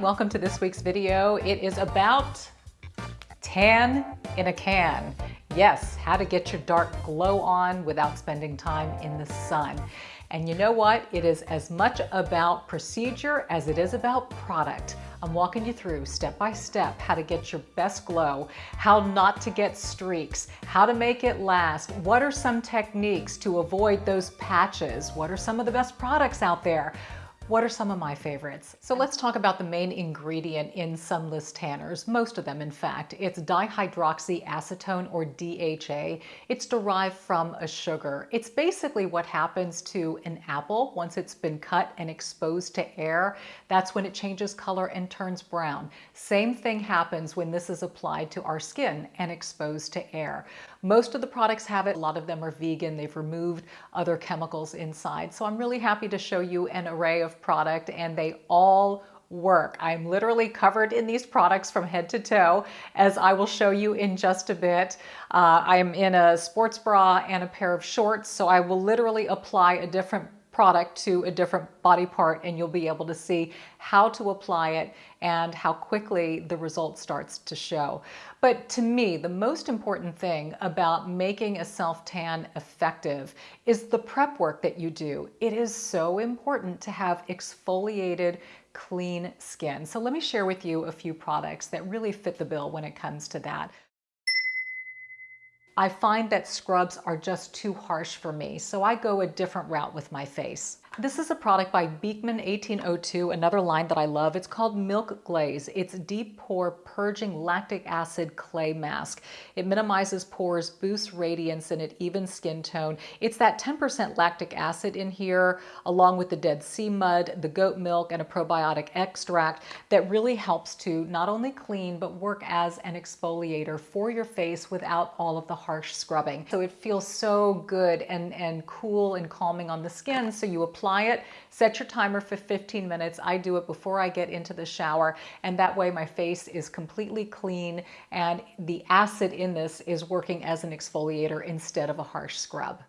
Welcome to this week's video. It is about tan in a can. Yes, how to get your dark glow on without spending time in the sun. And you know what? It is as much about procedure as it is about product. I'm walking you through step by step how to get your best glow, how not to get streaks, how to make it last, what are some techniques to avoid those patches, what are some of the best products out there, what are some of my favorites? So let's talk about the main ingredient in sunless tanners, most of them in fact. It's dihydroxyacetone or DHA. It's derived from a sugar. It's basically what happens to an apple once it's been cut and exposed to air. That's when it changes color and turns brown. Same thing happens when this is applied to our skin and exposed to air. Most of the products have it. A lot of them are vegan. They've removed other chemicals inside. So I'm really happy to show you an array of product and they all work. I'm literally covered in these products from head to toe, as I will show you in just a bit. Uh, I'm in a sports bra and a pair of shorts, so I will literally apply a different product to a different body part and you'll be able to see how to apply it and how quickly the result starts to show. But to me, the most important thing about making a self-tan effective is the prep work that you do. It is so important to have exfoliated clean skin. So let me share with you a few products that really fit the bill when it comes to that. I find that scrubs are just too harsh for me, so I go a different route with my face. This is a product by Beekman 1802, another line that I love. It's called Milk Glaze. It's deep pore purging lactic acid clay mask. It minimizes pores, boosts radiance, and it evens skin tone. It's that 10% lactic acid in here, along with the Dead Sea mud, the goat milk, and a probiotic extract that really helps to not only clean, but work as an exfoliator for your face without all of the harsh scrubbing. So it feels so good and, and cool and calming on the skin. So you apply apply it, set your timer for 15 minutes. I do it before I get into the shower and that way my face is completely clean and the acid in this is working as an exfoliator instead of a harsh scrub.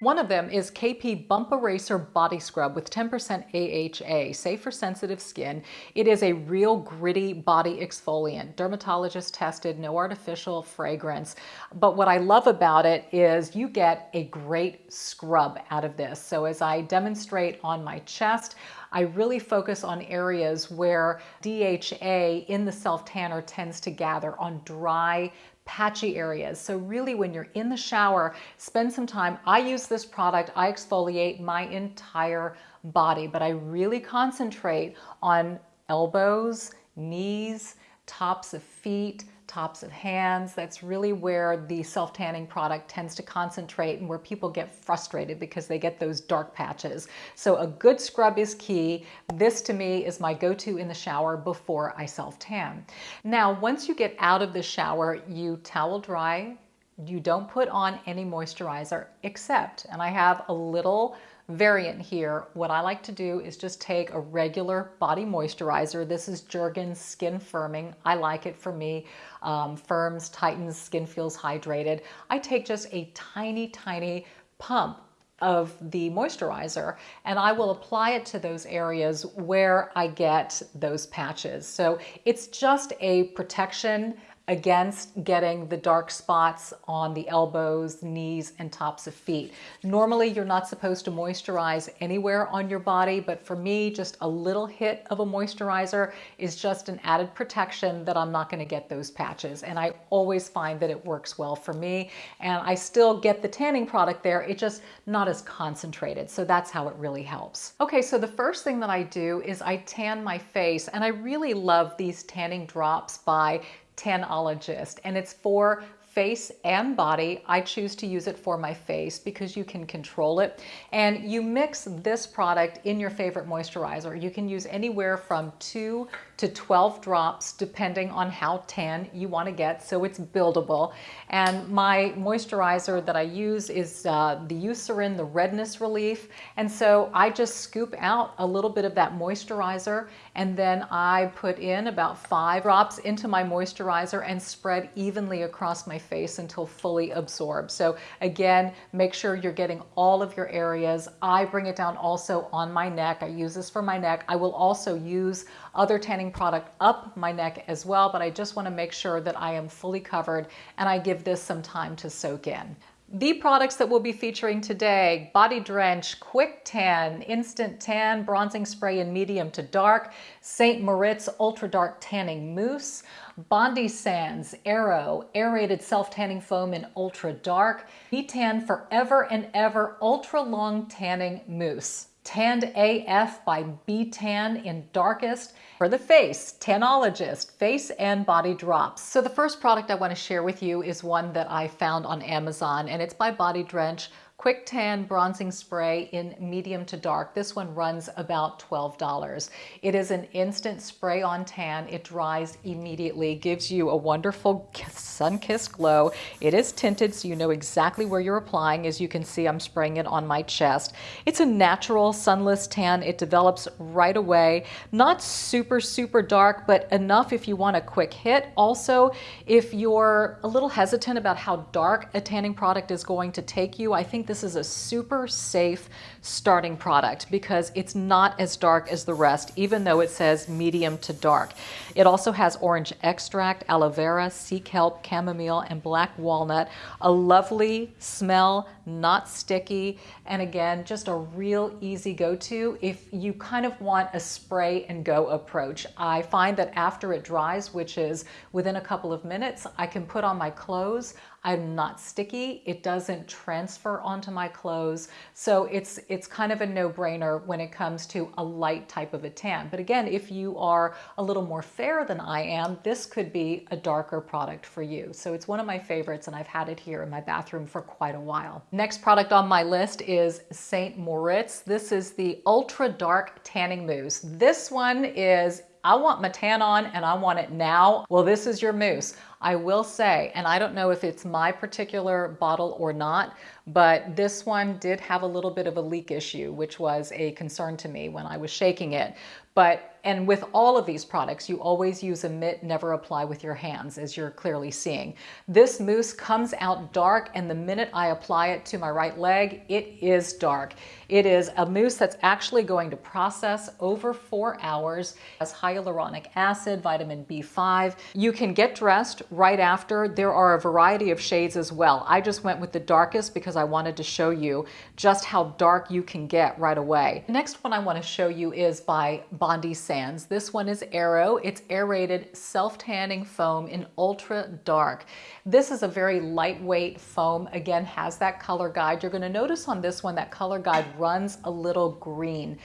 One of them is KP Bump Eraser Body Scrub with 10% AHA, safe for sensitive skin. It is a real gritty body exfoliant, dermatologist tested, no artificial fragrance. But what I love about it is you get a great scrub out of this. So as I demonstrate on my chest, I really focus on areas where DHA in the self-tanner tends to gather on dry patchy areas. So really when you're in the shower, spend some time. I use this product, I exfoliate my entire body, but I really concentrate on elbows, knees, tops of feet, tops of hands. That's really where the self-tanning product tends to concentrate and where people get frustrated because they get those dark patches. So a good scrub is key. This to me is my go-to in the shower before I self-tan. Now, once you get out of the shower, you towel dry, you don't put on any moisturizer except, and I have a little variant here, what I like to do is just take a regular body moisturizer. This is Jergens Skin Firming. I like it for me. Um, firms, tightens, skin feels hydrated. I take just a tiny, tiny pump of the moisturizer and I will apply it to those areas where I get those patches. So it's just a protection against getting the dark spots on the elbows, knees, and tops of feet. Normally, you're not supposed to moisturize anywhere on your body, but for me, just a little hit of a moisturizer is just an added protection that I'm not gonna get those patches. And I always find that it works well for me. And I still get the tanning product there, it's just not as concentrated. So that's how it really helps. Okay, so the first thing that I do is I tan my face, and I really love these tanning drops by Tanologist, and it's for face and body. I choose to use it for my face because you can control it. And you mix this product in your favorite moisturizer. You can use anywhere from two to 12 drops depending on how tan you want to get so it's buildable and my moisturizer that I use is uh, the Eucerin the redness relief and so I just scoop out a little bit of that moisturizer and then I put in about five drops into my moisturizer and spread evenly across my face until fully absorbed. So again, make sure you're getting all of your areas. I bring it down also on my neck. I use this for my neck. I will also use other tanning product up my neck as well, but I just wanna make sure that I am fully covered and I give this some time to soak in. The products that we'll be featuring today, Body Drench, Quick Tan, Instant Tan, Bronzing Spray in medium to dark, St. Moritz Ultra Dark Tanning Mousse, Bondi Sands Aero Aerated Self Tanning Foam in Ultra Dark, B-Tan Forever and Ever Ultra Long Tanning Mousse. Tanned AF by B-Tan in Darkest. For the face, Tanologist, Face and Body Drops. So the first product I want to share with you is one that I found on Amazon and it's by Body Drench Quick Tan Bronzing Spray in medium to dark. This one runs about $12. It is an instant spray on tan. It dries immediately, gives you a wonderful sun-kissed glow. It is tinted so you know exactly where you're applying. As you can see, I'm spraying it on my chest. It's a natural sunless tan. It develops right away. Not super, super dark, but enough if you want a quick hit. Also, if you're a little hesitant about how dark a tanning product is going to take you, I think this is a super safe starting product because it's not as dark as the rest, even though it says medium to dark. It also has orange extract, aloe vera, sea kelp, chamomile, and black walnut. A lovely smell, not sticky, and again, just a real easy go-to if you kind of want a spray and go approach. I find that after it dries, which is within a couple of minutes, I can put on my clothes. I'm not sticky. It doesn't transfer onto my clothes. So it's, it's kind of a no-brainer when it comes to a light type of a tan. But again, if you are a little more fair than I am, this could be a darker product for you. So it's one of my favorites and I've had it here in my bathroom for quite a while. Next product on my list is St. Moritz. This is the Ultra Dark Tanning Mousse. This one is I want my tan on and I want it now. Well, this is your mousse. I will say, and I don't know if it's my particular bottle or not, but this one did have a little bit of a leak issue, which was a concern to me when I was shaking it. But and with all of these products, you always use a mitt, never apply with your hands, as you're clearly seeing. This mousse comes out dark, and the minute I apply it to my right leg, it is dark. It is a mousse that's actually going to process over four hours, has hyaluronic acid, vitamin B5. You can get dressed right after. There are a variety of shades as well. I just went with the darkest because I wanted to show you just how dark you can get right away. The next one I want to show you is by Bondi Sands. This one is Aero. It's aerated self-tanning foam in ultra dark. This is a very lightweight foam. Again, has that color guide. You're gonna notice on this one that color guide runs a little green.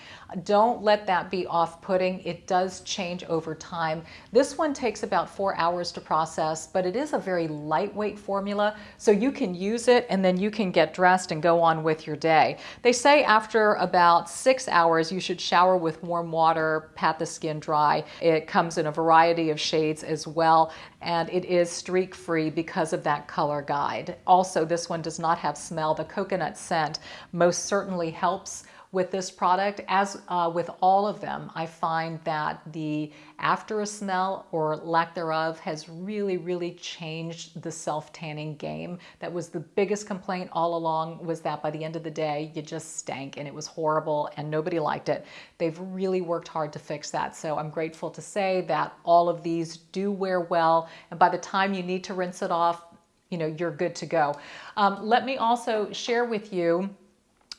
Don't let that be off-putting. It does change over time. This one takes about four hours to process, but it is a very lightweight formula, so you can use it and then you can get dressed and go on with your day. They say after about six hours, you should shower with warm water, pat the skin dry. It comes in a variety of shades as well, and it is streak free because of that color guide. Also, this one does not have smell. The coconut scent most certainly helps with this product. As uh, with all of them, I find that the after a smell or lack thereof has really, really changed the self-tanning game. That was the biggest complaint all along was that by the end of the day, you just stank and it was horrible and nobody liked it. They've really worked hard to fix that. So I'm grateful to say that all of these do wear well. And by the time you need to rinse it off, you know, you're good to go. Um, let me also share with you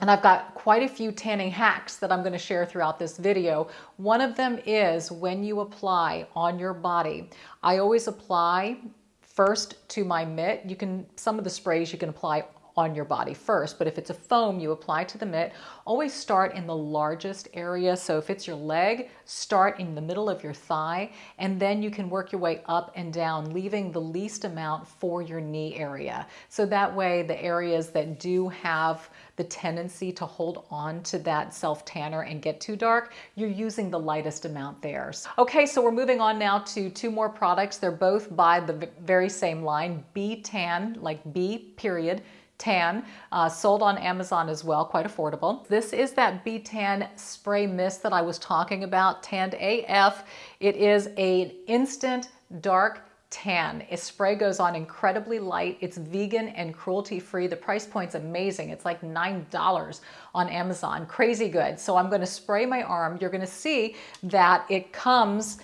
and I've got quite a few tanning hacks that I'm going to share throughout this video. One of them is when you apply on your body. I always apply first to my mitt. You can, some of the sprays you can apply on your body first, but if it's a foam, you apply to the mitt. Always start in the largest area. So if it's your leg, start in the middle of your thigh, and then you can work your way up and down, leaving the least amount for your knee area. So that way, the areas that do have the tendency to hold on to that self tanner and get too dark, you're using the lightest amount there. Okay, so we're moving on now to two more products. They're both by the very same line, B-Tan, like B period, tan, uh, sold on Amazon as well, quite affordable. This is that B-Tan spray mist that I was talking about, Tanned AF. It is an instant dark tan. Its spray goes on incredibly light. It's vegan and cruelty free. The price point's amazing. It's like $9 on Amazon. Crazy good. So I'm gonna spray my arm. You're gonna see that it comes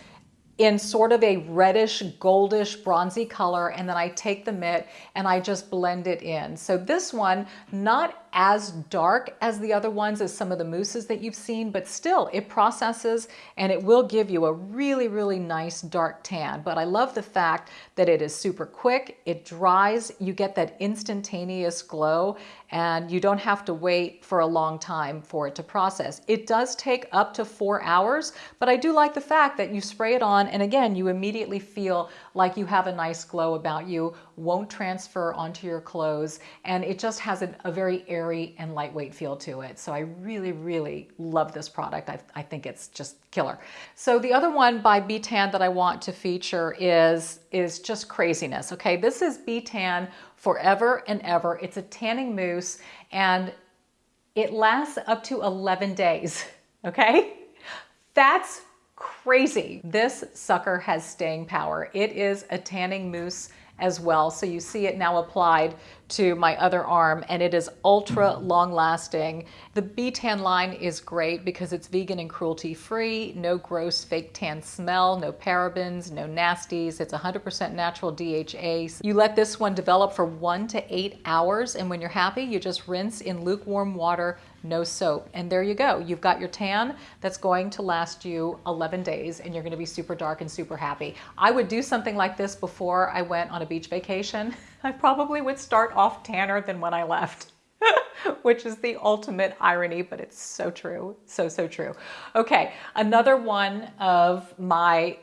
in sort of a reddish, goldish, bronzy color. And then I take the mitt and I just blend it in. So this one, not as dark as the other ones as some of the mousses that you've seen, but still it processes and it will give you a really, really nice dark tan. But I love the fact that it is super quick, it dries, you get that instantaneous glow and you don't have to wait for a long time for it to process. It does take up to four hours, but I do like the fact that you spray it on and again, you immediately feel like you have a nice glow about you, won't transfer onto your clothes, and it just has a, a very airy and lightweight feel to it. So I really, really love this product. I, I think it's just killer. So the other one by B-Tan that I want to feature is, is just craziness. Okay, this is B-Tan forever and ever. It's a tanning mousse and it lasts up to 11 days. Okay, that's crazy. This sucker has staying power. It is a tanning mousse as well. So you see it now applied to my other arm and it is ultra long lasting. The B-Tan line is great because it's vegan and cruelty free, no gross fake tan smell, no parabens, no nasties. It's 100% natural DHA. You let this one develop for one to eight hours and when you're happy, you just rinse in lukewarm water, no soap. And there you go. You've got your tan that's going to last you 11 days and you're going to be super dark and super happy. I would do something like this before I went on a beach vacation. I probably would start off tanner than when I left. which is the ultimate irony, but it's so true. So, so true. Okay, another one of my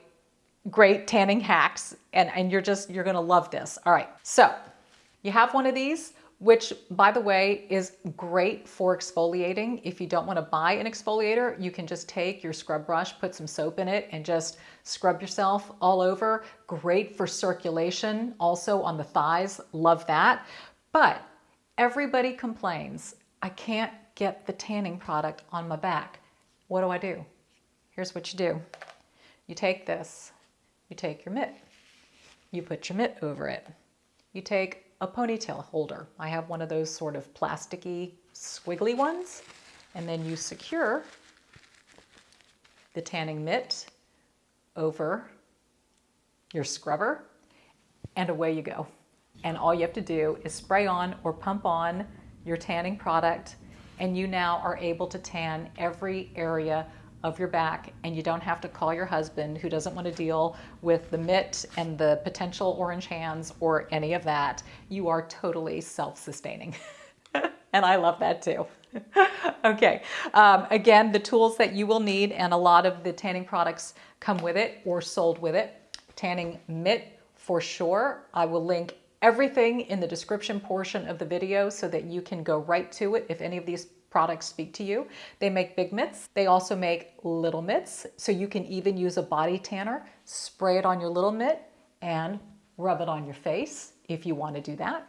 great tanning hacks, and, and you're just, you're gonna love this. All right, so you have one of these, which by the way is great for exfoliating. If you don't wanna buy an exfoliator, you can just take your scrub brush, put some soap in it, and just scrub yourself all over. Great for circulation, also on the thighs, love that. But everybody complains, I can't get the tanning product on my back. What do I do? Here's what you do. You take this, you take your mitt, you put your mitt over it. You take a ponytail holder. I have one of those sort of plasticky, squiggly ones. And then you secure the tanning mitt over your scrubber and away you go. And all you have to do is spray on or pump on your tanning product and you now are able to tan every area of your back and you don't have to call your husband who doesn't want to deal with the mitt and the potential orange hands or any of that. You are totally self-sustaining. and I love that too. okay, um, again, the tools that you will need and a lot of the tanning products come with it or sold with it. Tanning mitt for sure. I will link everything in the description portion of the video so that you can go right to it if any of these products speak to you. They make big mitts. They also make little mitts. So you can even use a body tanner, spray it on your little mitt and rub it on your face if you want to do that.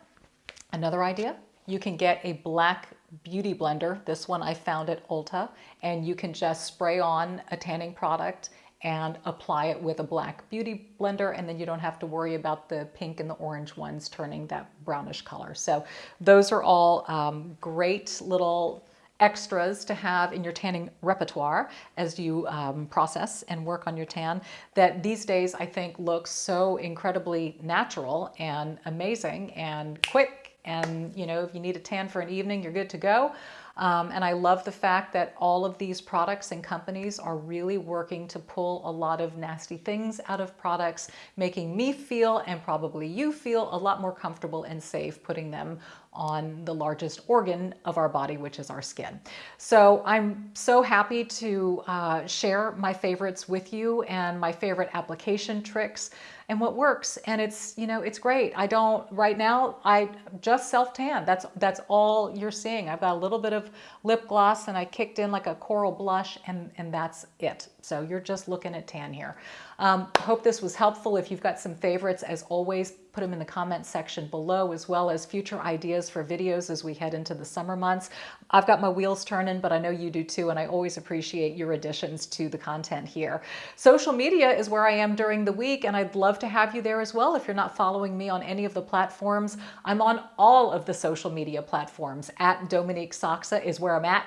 Another idea, you can get a black beauty blender. This one I found at Ulta and you can just spray on a tanning product and apply it with a black beauty blender and then you don't have to worry about the pink and the orange ones turning that brownish color. So those are all um, great little extras to have in your tanning repertoire as you um, process and work on your tan that these days I think looks so incredibly natural and amazing and quick. And you know if you need a tan for an evening you're good to go. Um, and I love the fact that all of these products and companies are really working to pull a lot of nasty things out of products, making me feel and probably you feel a lot more comfortable and safe putting them on the largest organ of our body, which is our skin. So I'm so happy to uh, share my favorites with you and my favorite application tricks and what works. And it's, you know, it's great. I don't, right now, I just self-tan. That's, that's all you're seeing. I've got a little bit of lip gloss and I kicked in like a coral blush and, and that's it. So you're just looking at tan here. Um, hope this was helpful. If you've got some favorites, as always, put them in the comment section below, as well as future ideas for videos as we head into the summer months. I've got my wheels turning, but I know you do too, and I always appreciate your additions to the content here. Social media is where I am during the week, and I'd love to have you there as well. If you're not following me on any of the platforms, I'm on all of the social media platforms. At Dominique Sachse is where I'm at.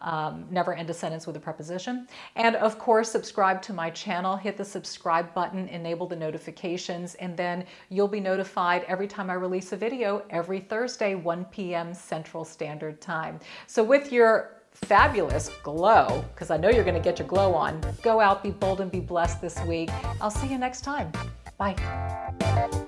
Um, never end a sentence with a preposition. And of course, subscribe to my channel. Hit the subscribe button, enable the notifications, and then you'll be notified every time I release a video every Thursday, 1 p.m. Central Standard Time. So with your fabulous glow, because I know you're going to get your glow on, go out, be bold, and be blessed this week. I'll see you next time. Bye.